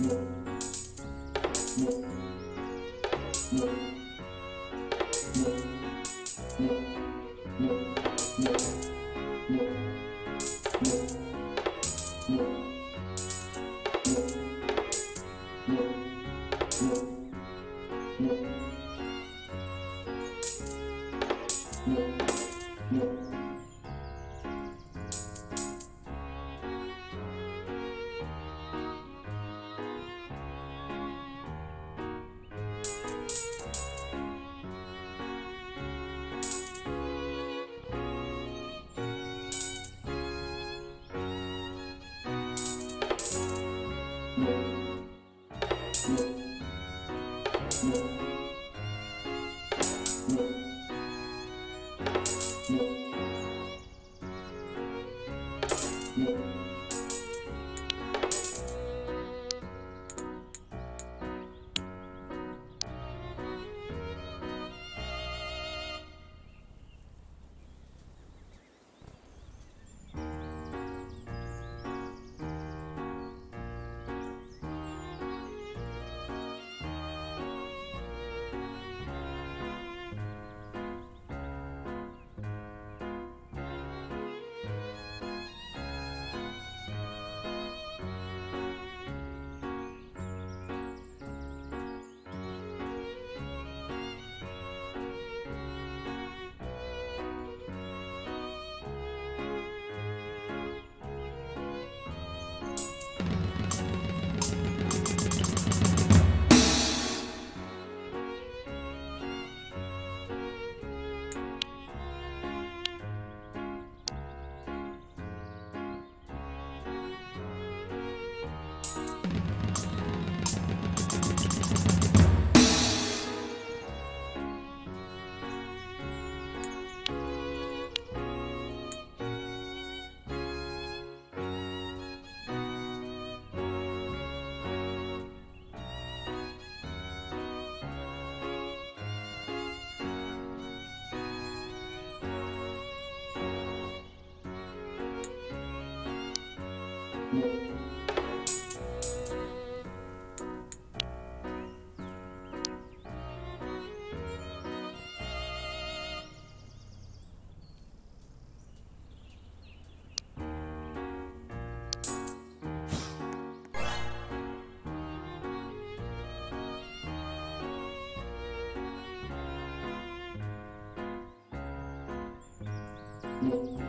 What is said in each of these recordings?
Música Thank mm -hmm. you.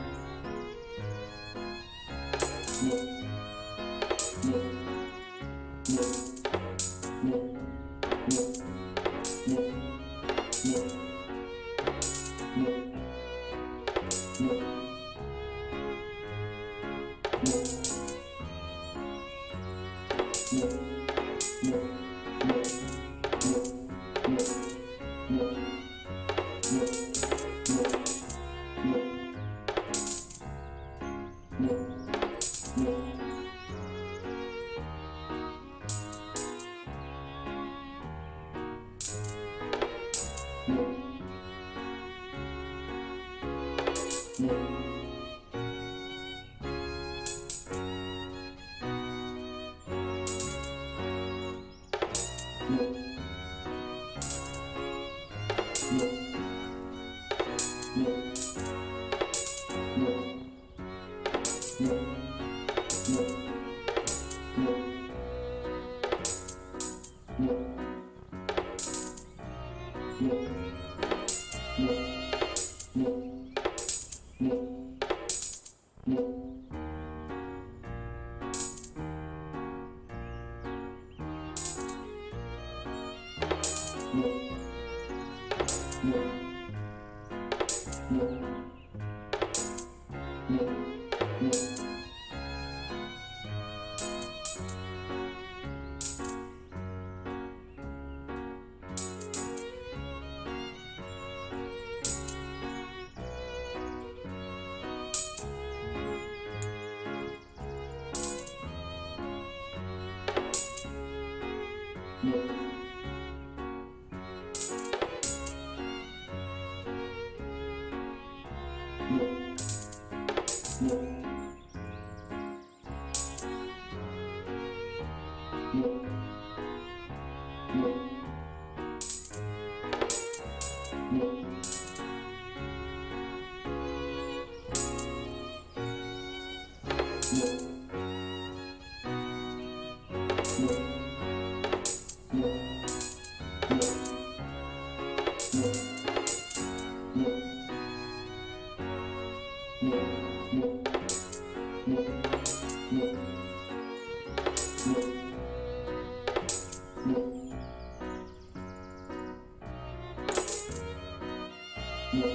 Thank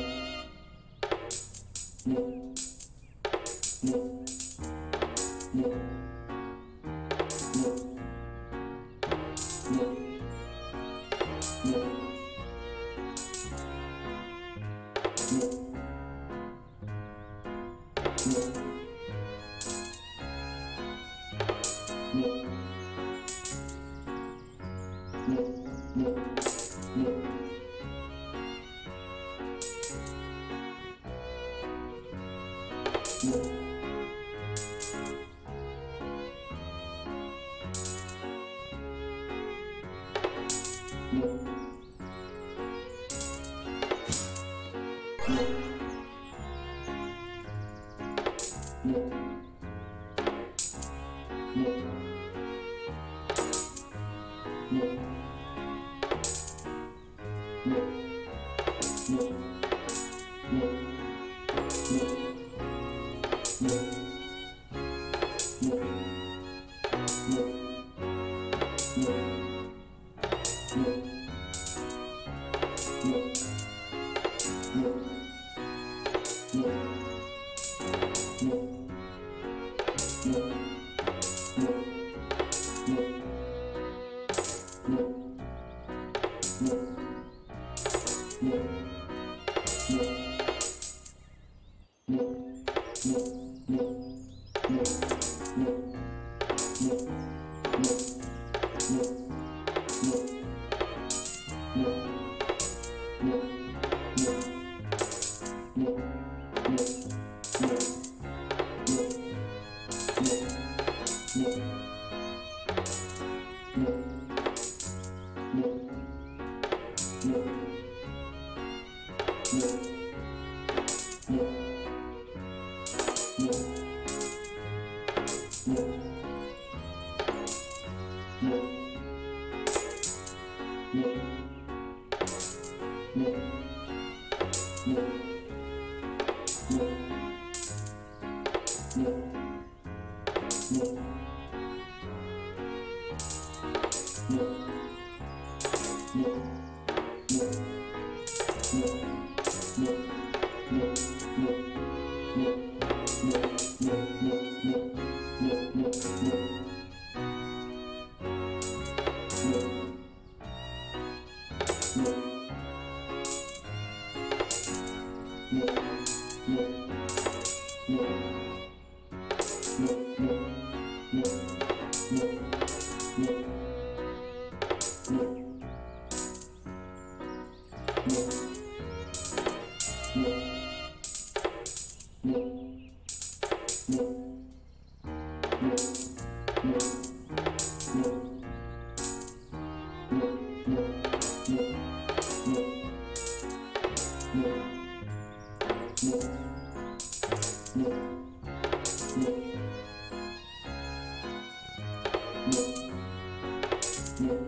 you. Yeah. Yeah. Thank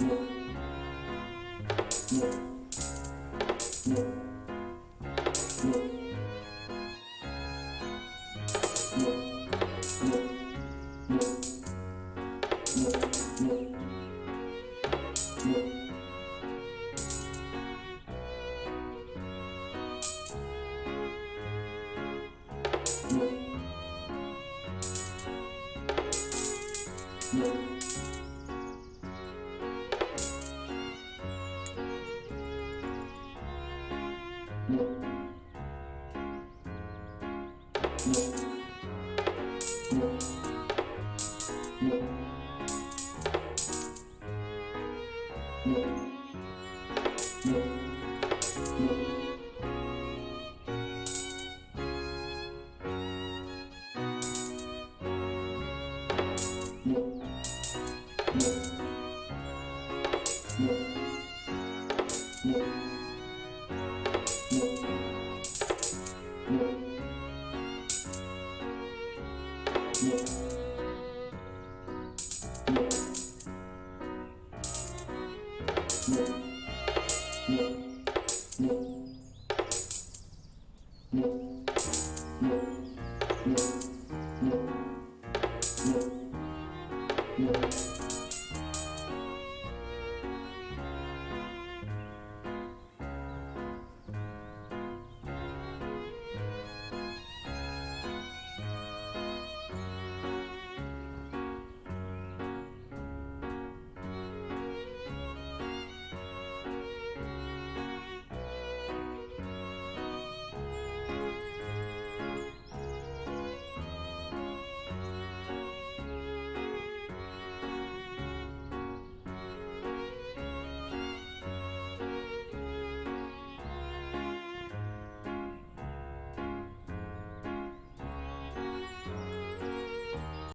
Música